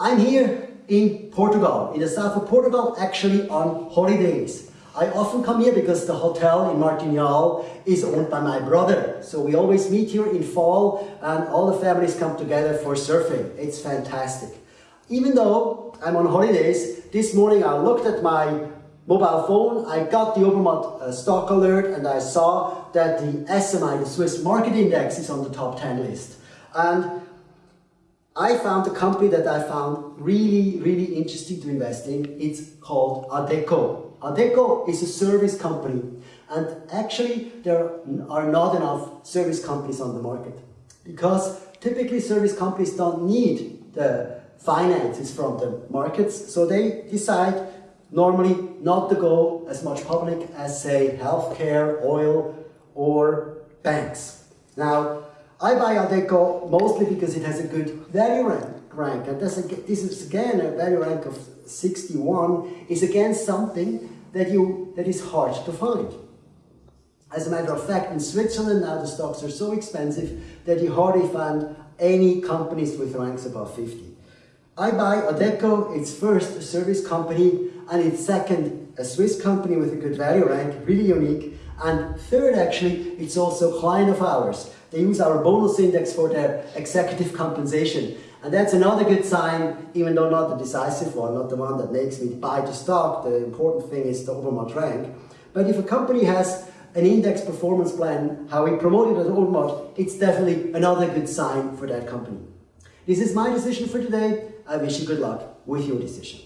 I'm here in Portugal, in the south of Portugal, actually on holidays. I often come here because the hotel in Martinhal is owned by my brother. So we always meet here in fall and all the families come together for surfing. It's fantastic. Even though I'm on holidays, this morning I looked at my mobile phone, I got the Obermatt uh, stock alert and I saw that the SMI, the Swiss Market Index, is on the top 10 list. And I found a company that I found really, really interesting to invest in. It's called Adecco. Adecco is a service company and actually there are not enough service companies on the market because typically service companies don't need the finances from the markets so they decide normally not to go as much public as say healthcare, oil or banks. Now I buy Adecco mostly because it has a good value rank, and this, this is again a value rank of 61 is again something that, you, that is hard to find. As a matter of fact, in Switzerland now the stocks are so expensive that you hardly find any companies with ranks above 50. I buy Adecco, it's first a service company, and it's second a Swiss company with a good value rank, really unique, and third actually, it's also client of ours. They use our bonus index for their executive compensation. And that's another good sign, even though not the decisive one, not the one that makes me buy the stock. The important thing is the Obermatt rank. But if a company has an index performance plan, how we promote it as Obermatt, it's definitely another good sign for that company. This is my decision for today. I wish you good luck with your decision.